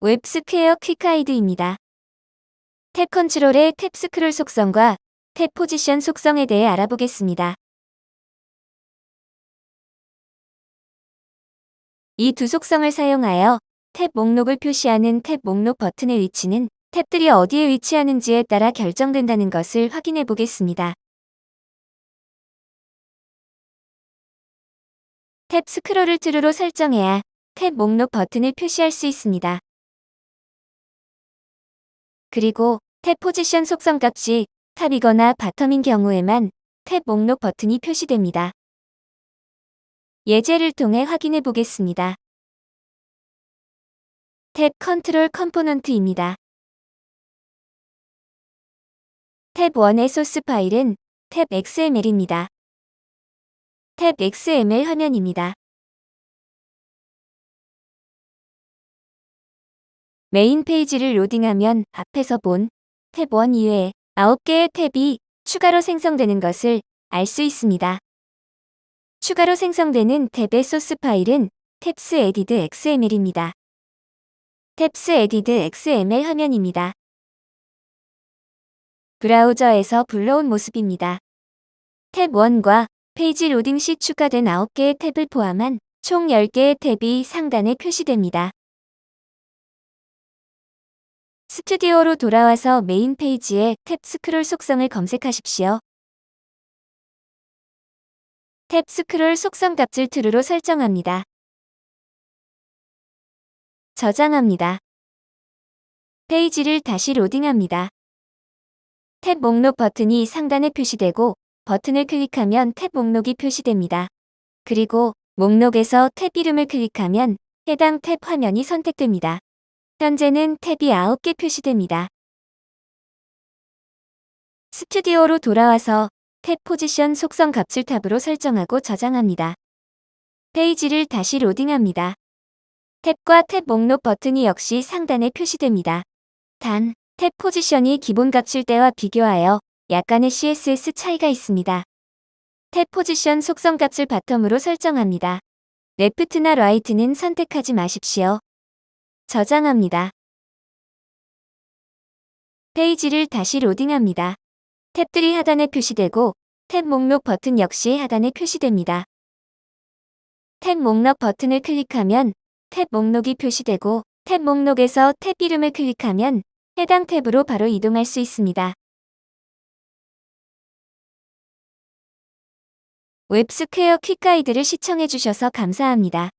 웹스퀘어 Quick Guide입니다. 탭 컨트롤의 tab scroll 속성과 tab position 속성에 대해 알아보겠습니다. 이 두 속성을 사용하여 탭 목록을 표시하는 탭 목록 버튼의 위치는 탭들이 어디에 위치하는지에 따라 결정된다는 것을 확인해 보겠습니다. tab scroll을 true로 설정해야 탭 목록 버튼을 표시할 수 있습니다. 그리고 tab position 속성 값이 top이거나 bottom인 경우에만 탭 목록 버튼이 표시됩니다. 예제를 통해 확인해 보겠습니다. tab control component입니다. 탭 1의 소스 파일은 탭 XML입니다. 탭 XML 화면입니다. 메인 페이지를 로딩하면 앞에서 본 탭 1 이외에 9개의 탭이 추가로 생성되는 것을 알 수 있습니다. 추가로 생성되는 탭의 소스 파일은 tabs added XML입니다. tabs added XML 화면입니다. 브라우저에서 불러온 모습입니다. 탭 1과 페이지 로딩 시 추가된 9개의 탭을 포함한 총 10개의 탭이 상단에 표시됩니다. 스튜디오로 돌아와서 메인 페이지에 tab scroll 속성을 검색하십시오. tab scroll 속성 값을 true로 설정합니다. 저장합니다. 페이지를 다시 로딩합니다. 탭 목록 버튼이 상단에 표시되고 버튼을 클릭하면 탭 목록이 표시됩니다. 그리고 목록에서 탭 이름을 클릭하면 해당 탭 화면이 선택됩니다. 현재는 탭이 9개 표시됩니다. 스튜디오로 돌아와서 탭 포지션 속성 값을 탑으로 설정하고 저장합니다. 페이지를 다시 로딩합니다. 탭과 탭 목록 버튼이 역시 상단에 표시됩니다. 단, tab position이 기본 값일 때와 비교하여 약간의 CSS 차이가 있습니다. tab position 속성 값을 bottom으로 설정합니다. left나 right는 선택하지 마십시오. 저장합니다. 페이지를 다시 로딩합니다. 탭들이 하단에 표시되고 탭 목록 버튼 역시 하단에 표시됩니다. 탭 목록 버튼을 클릭하면 탭 목록이 표시되고 탭 목록에서 탭 이름을 클릭하면 해당 탭으로 바로 이동할 수 있습니다. 웹스퀘어 quick guide를 시청해주셔서 감사합니다.